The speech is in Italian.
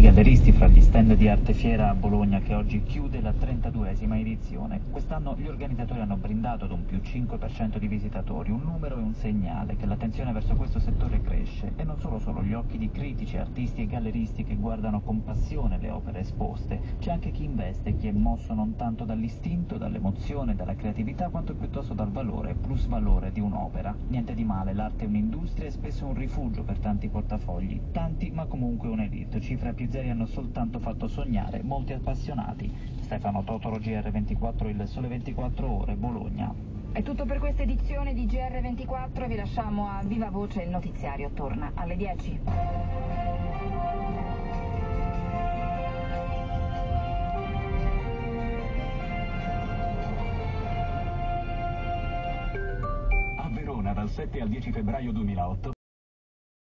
galleristi fra gli stand di Arte Fiera a Bologna che oggi chiude la 32esima edizione. Quest'anno gli organizzatori hanno brindato ad un più 5% di visitatori, un numero e un segnale che l'attenzione verso questo settore cresce e non solo gli occhi di critici, artisti e galleristi che guardano con passione le opere esposte, c'è anche chi investe, chi è mosso non tanto dall'istinto, dall'emozione, dalla creatività quanto piuttosto dal valore, plus valore di un'opera. Niente di male, l'arte è un'industria e spesso un rifugio per tanti portafogli, tanti ma comunque un'elite, cifre più zeri hanno soltanto fatto sognare molti appassionati. Stefano Totoro, GR24, il Sole 24 Ore, Bologna. È tutto per questa edizione di GR24, vi lasciamo a viva voce il notiziario, torna alle 10. A Verona dal 7 al 10 febbraio 2008